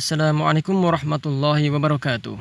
Assalamualaikum warahmatullahi wabarakatuh.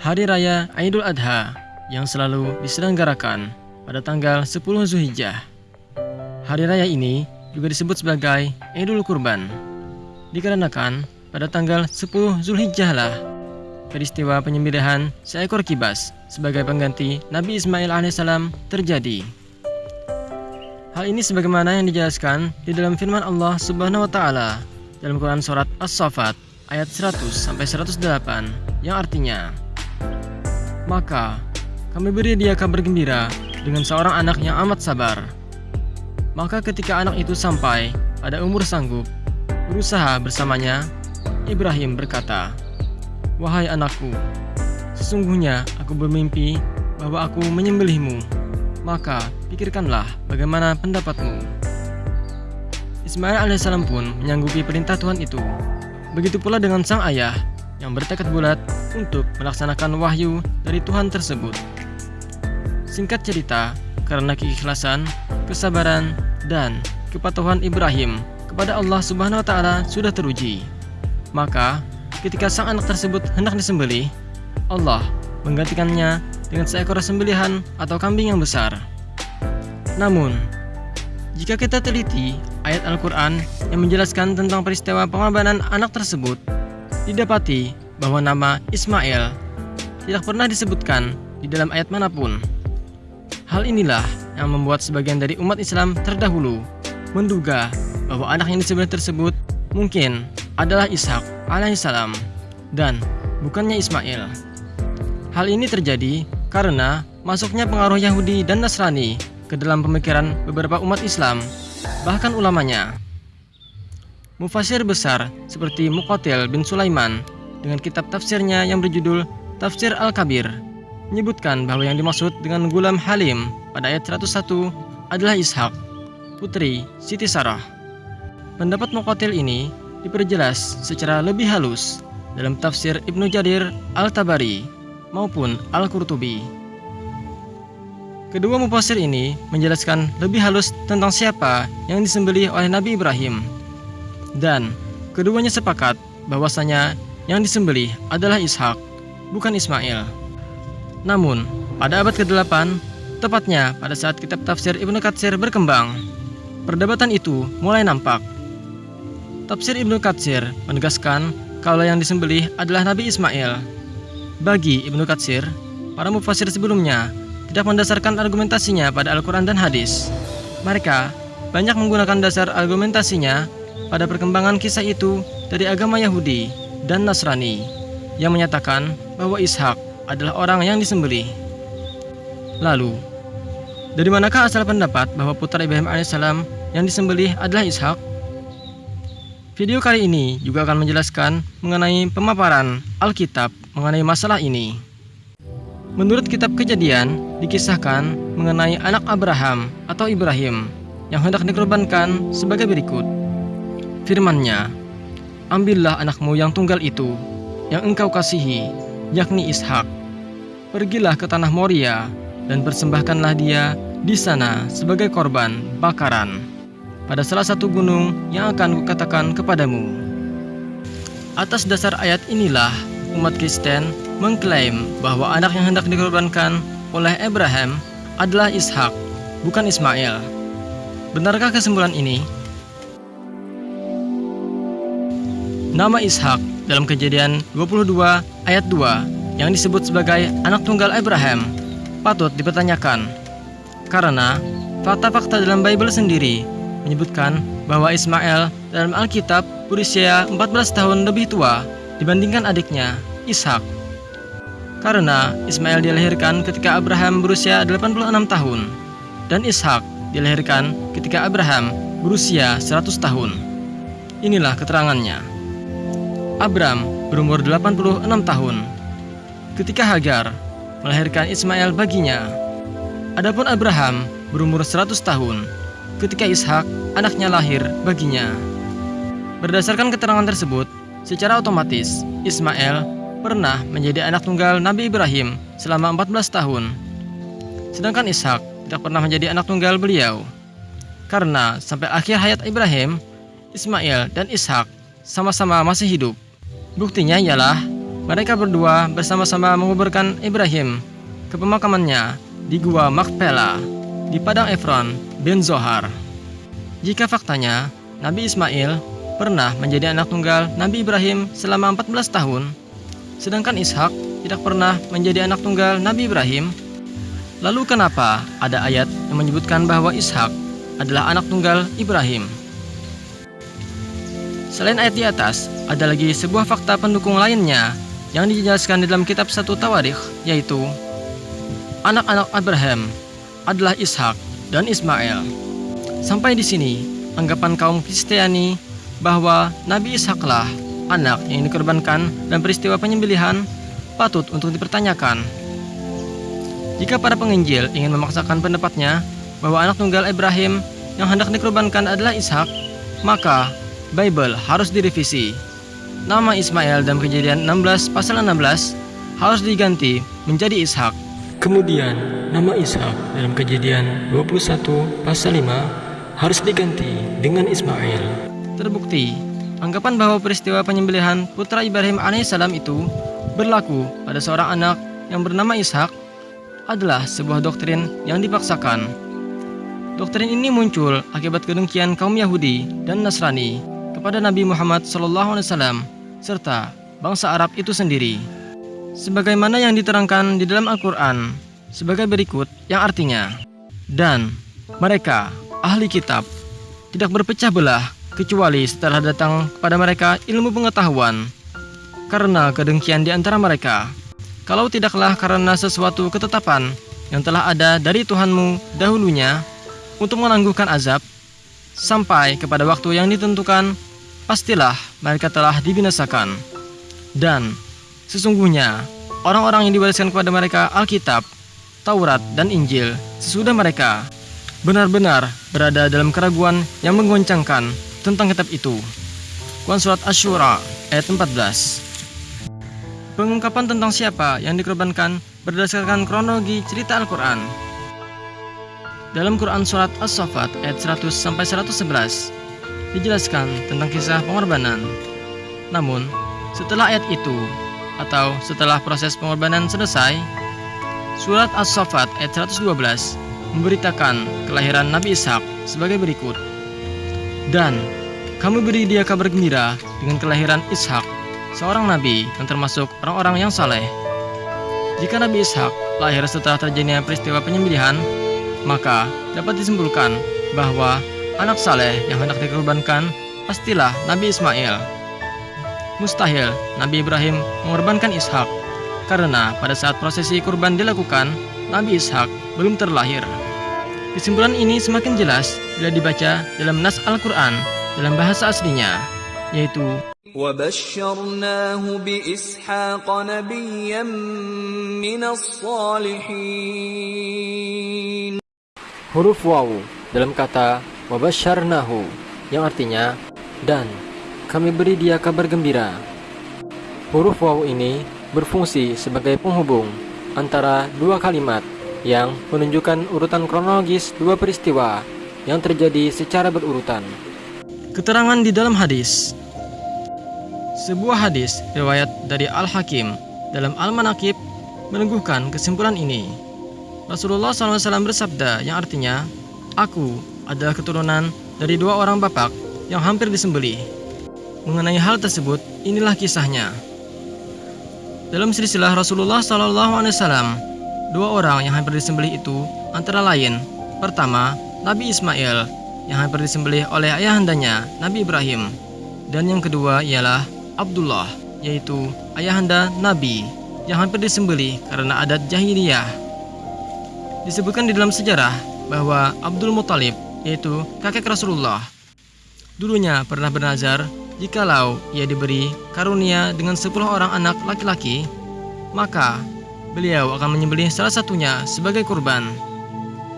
Hari Raya Idul Adha yang selalu diselenggarakan pada tanggal 10 Zulhijjah. Hari raya ini juga disebut sebagai Idul Kurban. Dikarenakan pada tanggal 10 Zulhijjah lah peristiwa penyembelihan seekor kibas sebagai pengganti Nabi Ismail alaihissalam terjadi. Hal ini sebagaimana yang dijelaskan di dalam firman Allah Subhanahu wa taala dalam Quran Surat As-Safat ayat 100 sampai 108 yang artinya Maka kami beri dia kabar gembira dengan seorang anak yang amat sabar. Maka ketika anak itu sampai pada umur sanggup berusaha bersamanya, Ibrahim berkata, Wahai anakku, sesungguhnya aku bermimpi bahwa aku menyembelihmu. Maka pikirkanlah bagaimana pendapatmu. Ismail alaihissalam pun menyanggupi perintah Tuhan itu. Begitu pula dengan sang ayah yang bertekad bulat untuk melaksanakan wahyu dari Tuhan tersebut. Singkat cerita, karena keikhlasan, kesabaran, dan kepatuhan Ibrahim kepada Allah Subhanahu wa taala sudah teruji. Maka, ketika sang anak tersebut hendak disembelih, Allah menggantikannya dengan seekor sembelihan atau kambing yang besar. Namun, jika kita teliti ayat Al-Quran yang menjelaskan tentang peristiwa pengorbanan anak tersebut, didapati bahwa nama Ismail tidak pernah disebutkan di dalam ayat mana pun. Hal inilah yang membuat sebagian dari umat Islam terdahulu menduga bahwa anak yang disebut tersebut mungkin adalah Ishak alaihissalam dan bukannya Ismail. Hal ini terjadi karena masuknya pengaruh Yahudi dan Nasrani ke dalam pemikiran beberapa umat Islam bahkan ulamanya. Mufasir besar seperti Muqatil bin Sulaiman dengan kitab tafsirnya yang berjudul Tafsir Al-Kabir menyebutkan bahwa yang dimaksud dengan Gulam Halim pada ayat 101 adalah Ishak, putri Siti Sarah. Pendapat Muqatil ini diperjelas secara lebih halus dalam tafsir Ibnu Jarir Al-Tabari maupun Al-Qurtubi. Kedua mufasir ini menjelaskan lebih halus tentang siapa yang disembelih oleh Nabi Ibrahim. Dan keduanya sepakat bahwasanya yang disembelih adalah Ishak, bukan Ismail. Namun, pada abad ke-8, tepatnya pada saat kitab tafsir Ibnu Katsir berkembang, perdebatan itu mulai nampak. Tafsir Ibnu Katsir menegaskan kalau yang disembelih adalah Nabi Ismail. Bagi Ibnu Katsir, para mufasir sebelumnya tidak mendasarkan argumentasinya pada Al-Quran dan hadis. Mereka banyak menggunakan dasar argumentasinya pada perkembangan kisah itu dari agama Yahudi dan Nasrani yang menyatakan bahwa Ishak adalah orang yang disembelih. Lalu, dari manakah asal pendapat bahwa putra Ibrahim alaihissalam yang disembelih adalah Ishak? Video kali ini juga akan menjelaskan mengenai pemaparan Alkitab mengenai masalah ini. Menurut kitab kejadian, dikisahkan mengenai anak Abraham atau Ibrahim yang hendak dikorbankan sebagai berikut. Firmannya, Ambillah anakmu yang tunggal itu, yang engkau kasihi, yakni Ishak. Pergilah ke tanah Moria dan persembahkanlah dia di sana sebagai korban bakaran pada salah satu gunung yang akan kukatakan kepadamu. Atas dasar ayat inilah umat Kristen mengklaim bahwa anak yang hendak dikorbankan oleh Abraham adalah Ishak, bukan Ismail. Benarkah kesimpulan ini? Nama Ishak dalam kejadian 22 ayat 2 yang disebut sebagai anak tunggal Abraham patut dipertanyakan karena fakta-fakta dalam Bible sendiri menyebutkan bahwa Ismail dalam Alkitab berusia 14 tahun lebih tua dibandingkan adiknya, Ishak. Karena Ismail dilahirkan ketika Abraham berusia 86 tahun dan Ishak dilahirkan ketika Abraham berusia 100 tahun. Inilah keterangannya. Abram berumur 86 tahun ketika Hagar melahirkan Ismail baginya. Adapun Abraham berumur 100 tahun ketika Ishak anaknya lahir baginya. Berdasarkan keterangan tersebut, Secara otomatis, Ismail pernah menjadi anak tunggal Nabi Ibrahim selama 14 tahun. Sedangkan Ishak tidak pernah menjadi anak tunggal beliau. Karena sampai akhir hayat Ibrahim, Ismail dan Ishak sama-sama masih hidup. Buktinya ialah mereka berdua bersama-sama menguburkan Ibrahim ke pemakamannya di Gua Makpela di Padang Efron bin Zohar. Jika faktanya Nabi Ismail pernah menjadi anak tunggal Nabi Ibrahim selama 14 tahun, sedangkan Ishak tidak pernah menjadi anak tunggal Nabi Ibrahim, lalu kenapa ada ayat yang menyebutkan bahwa Ishak adalah anak tunggal Ibrahim? Selain ayat di atas, ada lagi sebuah fakta pendukung lainnya yang dijelaskan di dalam kitab satu Tawarikh, yaitu anak-anak Abraham adalah Ishak dan Ismail. Sampai di sini, anggapan kaum Kristiani bahwa Nabi Ishaklah anak yang dikorbankan dan peristiwa penyembelihan patut untuk dipertanyakan. Jika para penginjil ingin memaksakan pendapatnya bahwa anak tunggal Ibrahim yang hendak dikorbankan adalah Ishak, maka Bible harus direvisi. Nama Ismail dalam kejadian 16 pasal 16 harus diganti menjadi Ishak. Kemudian nama Ishak dalam kejadian 21 pasal 5 harus diganti dengan Ismail. Terbukti, anggapan bahwa peristiwa penyembelihan putra Ibrahim alaihissalam itu berlaku pada seorang anak yang bernama Ishak adalah sebuah doktrin yang dipaksakan. Doktrin ini muncul akibat kedengkian kaum Yahudi dan Nasrani kepada Nabi Muhammad SAW serta bangsa Arab itu sendiri. Sebagaimana yang diterangkan di dalam Al-Quran sebagai berikut yang artinya Dan mereka, ahli kitab, tidak berpecah belah kecuali setelah datang kepada mereka ilmu pengetahuan karena kedengkian di antara mereka. Kalau tidaklah karena sesuatu ketetapan yang telah ada dari Tuhanmu dahulunya untuk menangguhkan azab, sampai kepada waktu yang ditentukan, pastilah mereka telah dibinasakan. Dan sesungguhnya orang-orang yang diwariskan kepada mereka Alkitab, Taurat, dan Injil sesudah mereka benar-benar berada dalam keraguan yang menggoncangkan tentang kitab itu. Quran Surat Ashura ayat 14 Pengungkapan tentang siapa yang dikorbankan berdasarkan kronologi cerita Al-Quran dalam Quran Surat As-Safat ayat 100-111 dijelaskan tentang kisah pengorbanan. Namun, setelah ayat itu, atau setelah proses pengorbanan selesai, Surat As-Safat ayat 112 memberitakan kelahiran Nabi Ishak sebagai berikut. Dan kamu beri dia kabar gembira dengan kelahiran Ishak, seorang nabi yang termasuk orang-orang yang saleh. Jika Nabi Ishak lahir setelah terjadinya peristiwa penyembelihan, maka dapat disimpulkan bahwa anak saleh yang hendak dikorbankan pastilah Nabi Ismail. Mustahil Nabi Ibrahim mengorbankan Ishak karena pada saat prosesi kurban dilakukan, Nabi Ishak belum terlahir. Kesimpulan ini semakin jelas bila dibaca dalam nas Al-Quran dalam bahasa aslinya, yaitu وبشرناه بإسحاق نبيا من الصالحين huruf waw dalam kata wabasyarnahu yang artinya dan kami beri dia kabar gembira. Huruf waw ini berfungsi sebagai penghubung antara dua kalimat yang menunjukkan urutan kronologis dua peristiwa yang terjadi secara berurutan. Keterangan di dalam hadis Sebuah hadis riwayat dari Al-Hakim dalam Al-Manakib meneguhkan kesimpulan ini. Rasulullah SAW bersabda yang artinya, Aku adalah keturunan dari dua orang bapak yang hampir disembelih. Mengenai hal tersebut, inilah kisahnya. Dalam silsilah Rasulullah SAW, dua orang yang hampir disembelih itu antara lain, pertama, Nabi Ismail yang hampir disembelih oleh ayahandanya, Nabi Ibrahim, dan yang kedua ialah Abdullah, yaitu ayahanda Nabi yang hampir disembelih karena adat jahiliyah. Disebutkan di dalam sejarah bahwa Abdul Muthalib, yaitu kakek Rasulullah, dulunya pernah bernazar jikalau ia diberi karunia dengan 10 orang anak laki-laki, maka beliau akan menyembelih salah satunya sebagai kurban.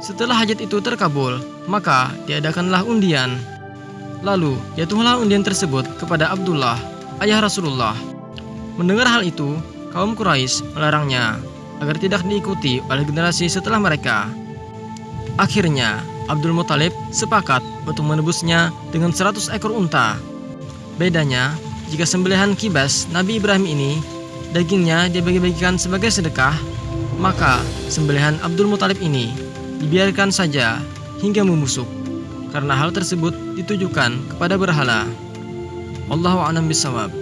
Setelah hajat itu terkabul, maka diadakanlah undian. Lalu jatuhlah undian tersebut kepada Abdullah, ayah Rasulullah. Mendengar hal itu, kaum Quraisy melarangnya agar tidak diikuti oleh generasi setelah mereka. Akhirnya, Abdul Muthalib sepakat untuk menebusnya dengan 100 ekor unta. Bedanya, jika sembelihan kibas Nabi Ibrahim ini dagingnya dibagi-bagikan sebagai sedekah, maka sembelihan Abdul Muthalib ini dibiarkan saja hingga membusuk karena hal tersebut ditujukan kepada berhala. Wallahu a'lam bishawab.